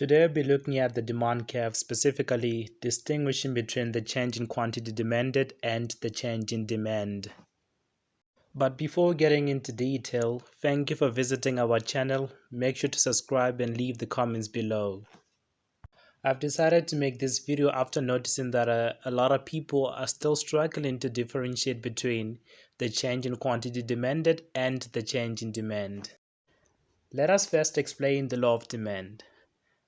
Today we'll be looking at the demand curve, specifically distinguishing between the change in quantity demanded and the change in demand. But before getting into detail, thank you for visiting our channel. Make sure to subscribe and leave the comments below. I've decided to make this video after noticing that a, a lot of people are still struggling to differentiate between the change in quantity demanded and the change in demand. Let us first explain the law of demand.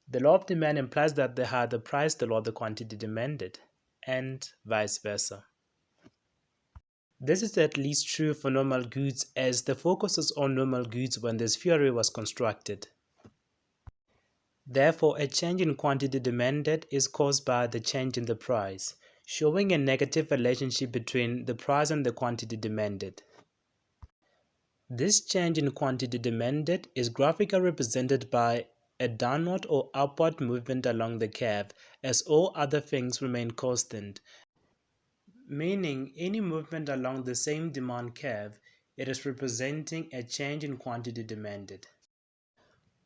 The law of demand implies that the higher the price, the lower the quantity demanded, and vice versa. This is at least true for normal goods as the focus is on normal goods when this theory was constructed. Therefore, a change in quantity demanded is caused by the change in the price, showing a negative relationship between the price and the quantity demanded. This change in quantity demanded is graphically represented by a downward or upward movement along the curve as all other things remain constant, meaning any movement along the same demand curve, it is representing a change in quantity demanded.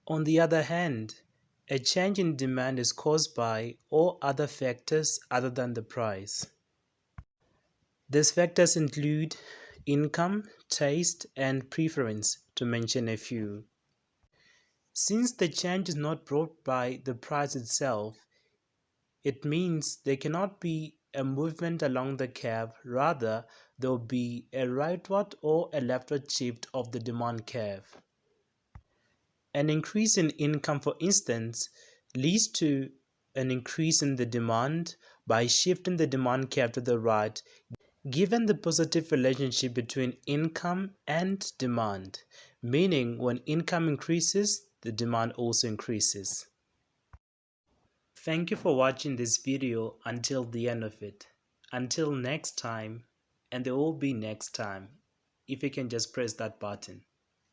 On the other hand, a change in demand is caused by all other factors other than the price. These factors include income, taste, and preference, to mention a few. Since the change is not brought by the price itself, it means there cannot be a movement along the curve, rather there will be a rightward or a leftward shift of the demand curve. An increase in income, for instance, leads to an increase in the demand by shifting the demand curve to the right, given the positive relationship between income and demand, meaning when income increases, the demand also increases. Thank you for watching this video until the end of it. Until next time, and there will be next time, if you can just press that button.